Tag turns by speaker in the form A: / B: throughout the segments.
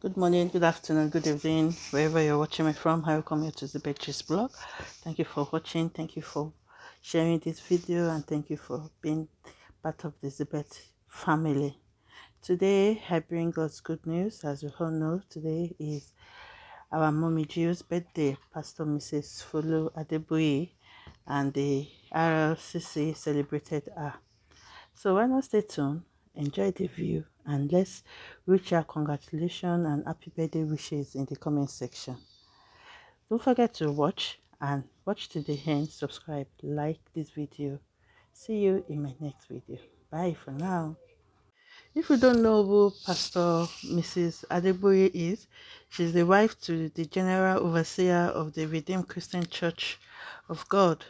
A: Good morning, good afternoon, good evening, wherever you're watching me from. I Welcome you to the Betches blog. Thank you for watching. Thank you for sharing this video and thank you for being part of the Zibet family. Today I bring us good news. As you all know, today is our mommy Jill's birthday. Pastor Mrs. Folu Adeboye and the RLCC celebrated her. So why not stay tuned, enjoy the view and let's reach our congratulations and happy birthday wishes in the comment section. Don't forget to watch and watch to the end, subscribe, like this video. See you in my next video. Bye for now. If you don't know who Pastor Mrs. Adeboye is, she's the wife to the General Overseer of the Redeemed Christian Church of God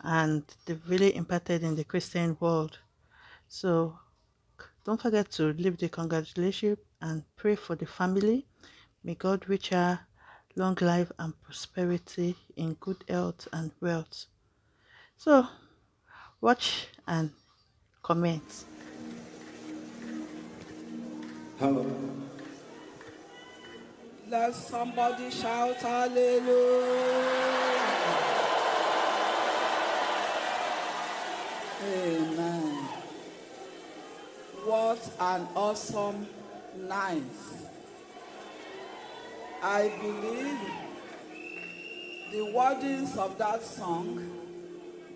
A: and they've really impacted in the Christian world. So don't forget to leave the congratulations and pray for the family. May God reach her long life and prosperity in good health and wealth. So, watch and comment.
B: Hello. Let somebody shout hallelujah. Amen. What an awesome night. I believe the wordings of that song,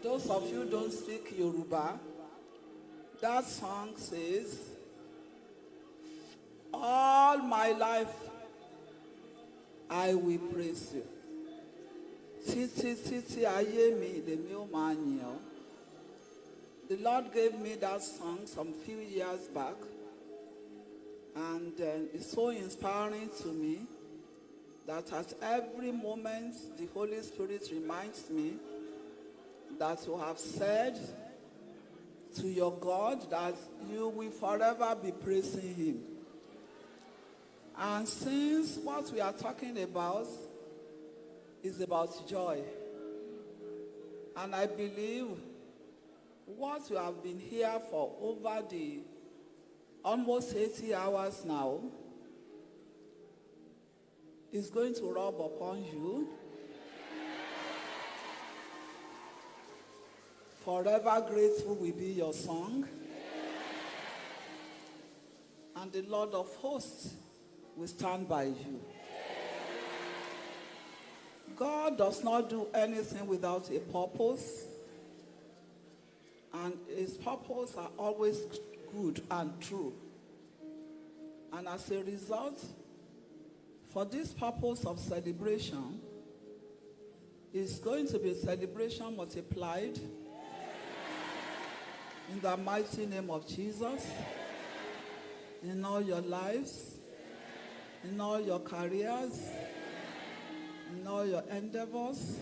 B: those of you don't speak Yoruba, that song says, all my life I will praise you. Títí títí ayé mi lèmi ó máa. The Lord gave me that song some few years back, and uh, it's so inspiring to me that at every moment the Holy Spirit reminds me that you have said to your God that you will forever be praising Him. And since what we are talking about is about joy, and I believe what you have been here for over the almost 80 hours now is going to rub upon you. Forever grateful will be your song. And the Lord of hosts will stand by you. God does not do anything without a purpose and his purpose are always good and true. And as a result, for this purpose of celebration, it's going to be celebration multiplied in the mighty name of Jesus, in all your lives, in all your careers, in all your endeavors,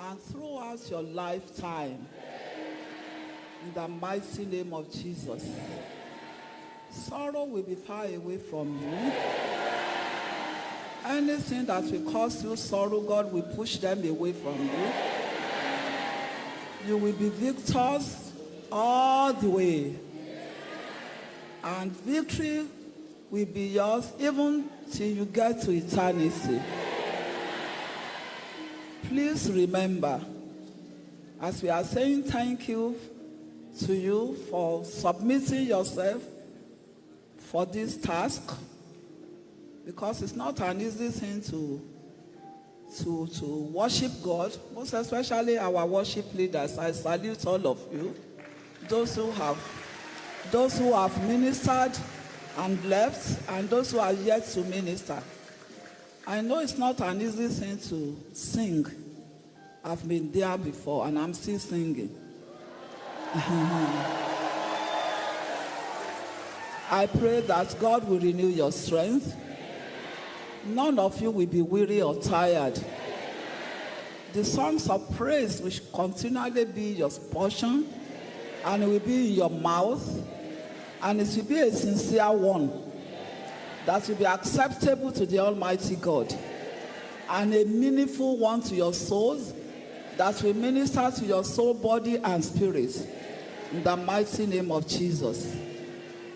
B: and throughout your lifetime in the mighty name of Jesus. Sorrow will be far away from you. Anything that will cause you sorrow, God will push them away from you. You will be victors all the way. And victory will be yours even till you get to eternity. Please remember, as we are saying thank you to you for submitting yourself for this task because it's not an easy thing to to to worship God, most especially our worship leaders. I salute all of you, those who have those who have ministered and left, and those who are yet to minister. I know it's not an easy thing to sing. I've been there before, and I'm still singing. Uh-huh. I pray that God will renew your strength. None of you will be weary or tired. The songs of praise will continually be your portion and it will be in your mouth and it will be a sincere one that will be acceptable to the Almighty God and a meaningful one to your souls that will minister to your soul, body, and spirit. In the mighty name of Jesus.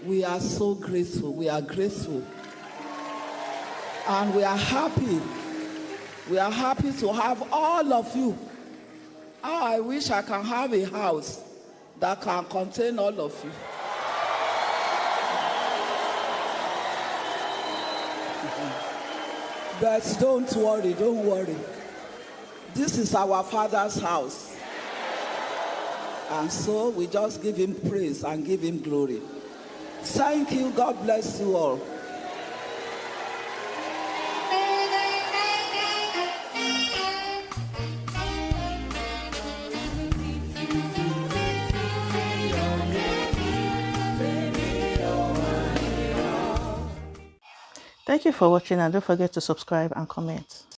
B: We are so grateful. We are grateful. And we are happy. We are happy to have all of you. How I wish I can have a house that can contain all of you. But don't worry, don't worry. This is our Father's house. And so we just give him praise and give him glory. Thank you. God bless you all.
A: Thank you for watching and don't forget to subscribe and comment.